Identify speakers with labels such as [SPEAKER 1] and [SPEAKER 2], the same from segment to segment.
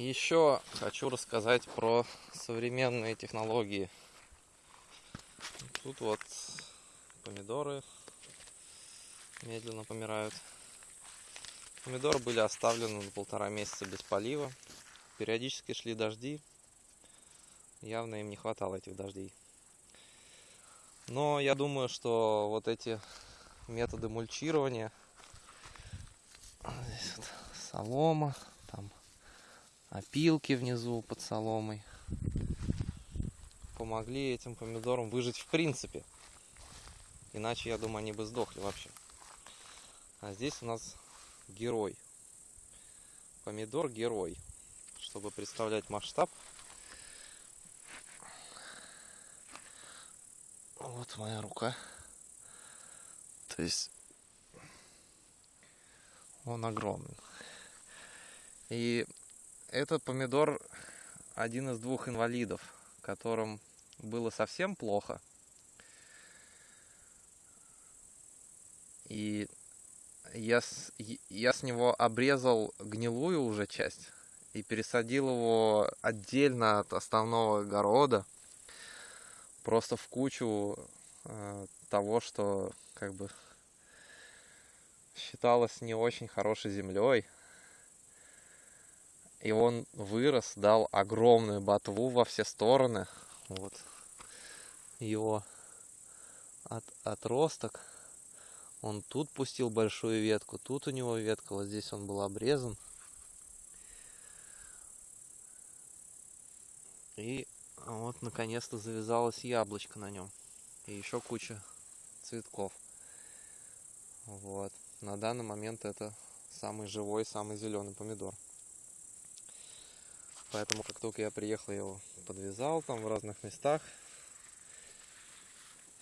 [SPEAKER 1] Еще хочу рассказать про современные технологии. Тут вот помидоры медленно помирают. Помидоры были оставлены на полтора месяца без полива. Периодически шли дожди. Явно им не хватало этих дождей. Но я думаю, что вот эти методы мульчирования, здесь вот солома, там опилки внизу под соломой, помогли этим помидорам выжить в принципе. Иначе, я думаю, они бы сдохли вообще. А здесь у нас герой. Помидор герой. Чтобы представлять масштаб. Вот моя рука. То есть он огромный. И этот помидор один из двух инвалидов, которым было совсем плохо. И я с, я с него обрезал гнилую уже часть и пересадил его отдельно от основного огорода, просто в кучу э, того, что как бы считалось не очень хорошей землей. И он вырос, дал огромную ботву во все стороны. Вот его от, отросток. Он тут пустил большую ветку, тут у него ветка, вот здесь он был обрезан. И вот наконец-то завязалась яблочко на нем. И еще куча цветков. Вот. На данный момент это самый живой, самый зеленый помидор. Поэтому как только я приехал, я его подвязал там в разных местах.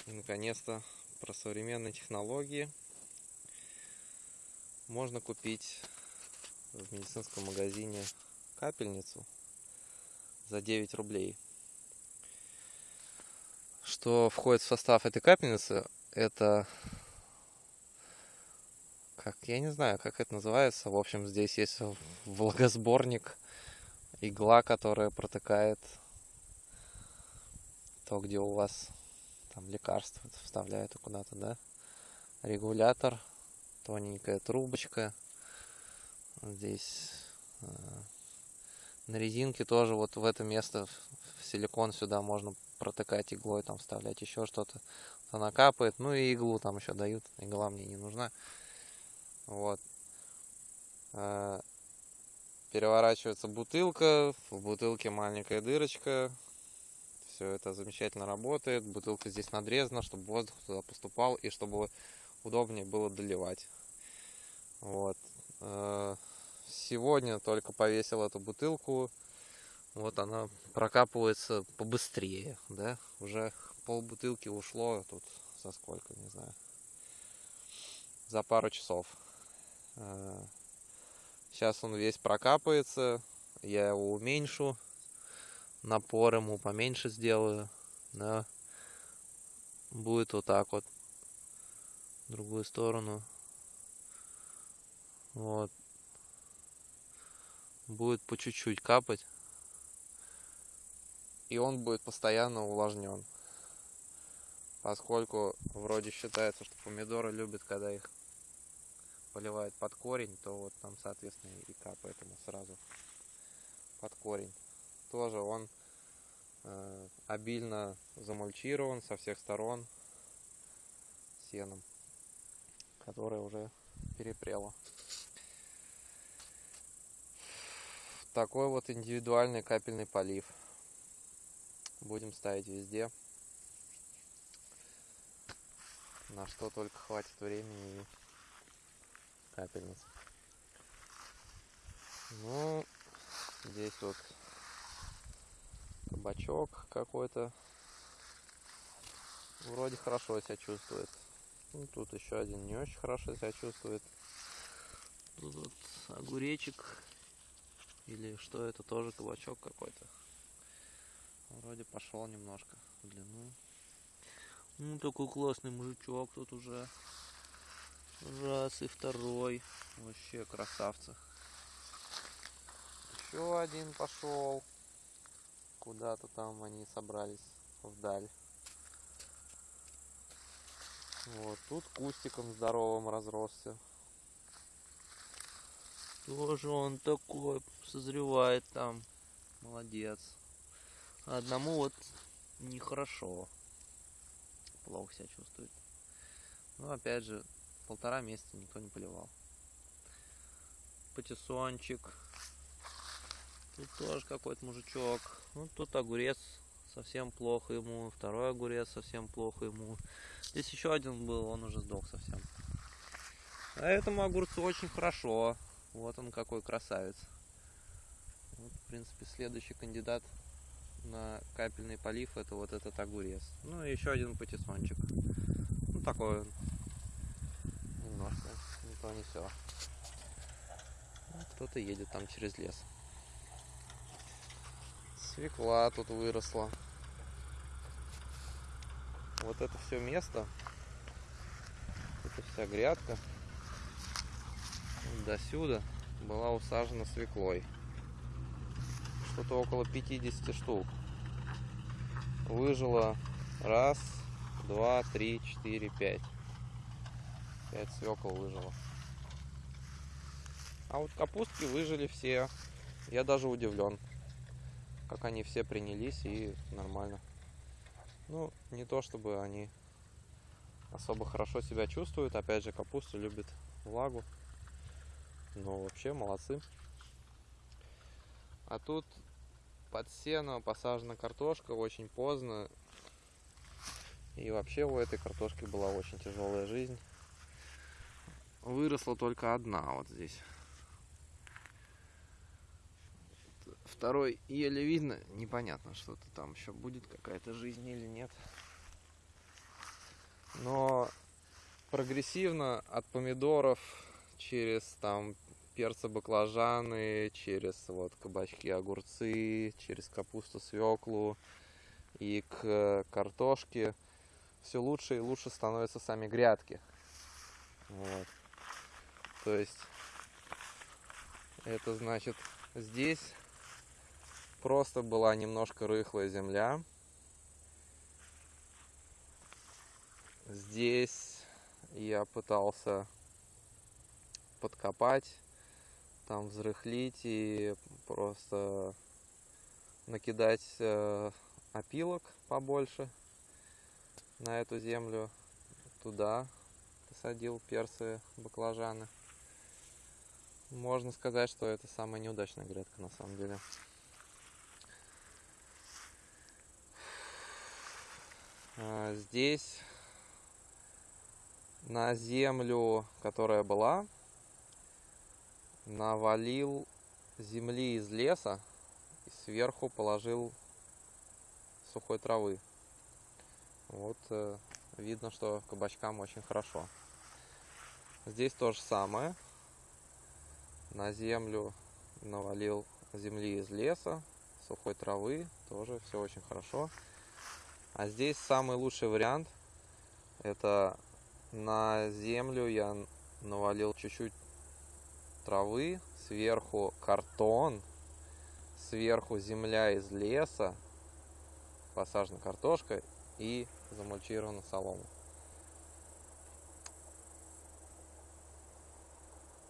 [SPEAKER 1] И наконец-то про современные технологии можно купить в медицинском магазине капельницу за 9 рублей. Что входит в состав этой капельницы, это как я не знаю, как это называется. В общем, здесь есть влагосборник, игла, которая протыкает то, где у вас там лекарство вставляют куда-то, да, регулятор, тоненькая трубочка, здесь э, на резинке тоже вот в это место в силикон сюда можно протыкать иглой, там вставлять еще что-то, она капает, ну и иглу там еще дают, игла мне не нужна, вот. Э, переворачивается бутылка, в бутылке маленькая дырочка, все это замечательно работает. Бутылка здесь надрезана, чтобы воздух туда поступал и чтобы удобнее было доливать. Вот. Э, сегодня только повесил эту бутылку. Вот она прокапывается побыстрее, да. Уже пол бутылки ушло тут за сколько, не знаю. За пару часов. Сейчас он весь прокапается. Я его уменьшу напор ему поменьше сделаю, да, будет вот так вот, в другую сторону, вот, будет по чуть-чуть капать, и он будет постоянно увлажнен, поскольку вроде считается, что помидоры любят, когда их поливают под корень, то вот там, соответственно, и капает ему сразу под корень тоже он э, обильно замульчирован со всех сторон сеном, которое уже перепрело. Такой вот индивидуальный капельный полив. Будем ставить везде. На что только хватит времени и капельниц. Ну, здесь вот кабачок какой-то. Вроде хорошо себя чувствует. Ну, тут еще один не очень хорошо себя чувствует. Тут вот огуречек. Или что это, тоже кабачок какой-то. Вроде пошел немножко в длину. Ну, такой классный мужичок тут уже. Раз и второй. Вообще красавцы. Еще один пошел. Куда-то там они собрались вдаль. Вот тут кустиком здоровым разросся. Тоже он такой созревает там. Молодец. Одному вот нехорошо. Плохо себя чувствует. Но опять же, полтора месяца никто не поливал. Патиссончик. Тут тоже какой-то мужичок. Ну, тут огурец совсем плохо ему. Второй огурец совсем плохо ему. Здесь еще один был, он уже сдох совсем. А этому огурцу очень хорошо. Вот он какой красавец. Вот, в принципе, следующий кандидат на капельный полив это вот этот огурец. Ну и еще один патиссончик. Ну такой он. То не все. Кто-то едет там через лес. Свекла тут выросла. Вот это все место, это вся грядка до сюда была усажена свеклой. Что-то около 50 штук. Выжило раз, два, три, четыре, пять. Пять свекол выжило. А вот капустки выжили все. Я даже удивлен, как они все принялись и нормально. Ну, не то чтобы они особо хорошо себя чувствуют. Опять же, капуста любит влагу. Но вообще молодцы. А тут под сено посажена картошка очень поздно. И вообще у этой картошки была очень тяжелая жизнь. Выросла только одна вот здесь. Второй еле видно. Непонятно, что-то там еще будет, какая-то жизнь или нет. Но прогрессивно от помидоров через там перцы, баклажаны, через вот кабачки, огурцы, через капусту, свеклу и к картошке все лучше и лучше становятся сами грядки. Вот. То есть это значит здесь просто была немножко рыхлая земля. Здесь я пытался подкопать, там взрыхлить и просто накидать э, опилок побольше на эту землю. Туда посадил перцы, баклажаны. Можно сказать, что это самая неудачная грядка на самом деле. Здесь на землю, которая была, навалил земли из леса и сверху положил сухой травы. Вот э, видно, что кабачкам очень хорошо. Здесь то же самое. На землю навалил земли из леса, сухой травы, тоже все очень хорошо. А здесь самый лучший вариант. Это на землю я навалил чуть-чуть травы, сверху картон, сверху земля из леса, посажена картошка и замульчирована солома.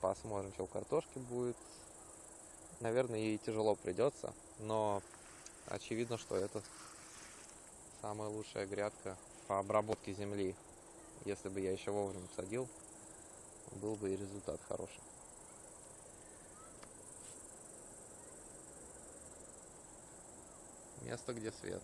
[SPEAKER 1] Посмотрим, что у картошки будет. Наверное, ей тяжело придется, но очевидно, что это самая лучшая грядка по обработке земли. Если бы я еще вовремя садил, был бы и результат хороший. Место, где свет.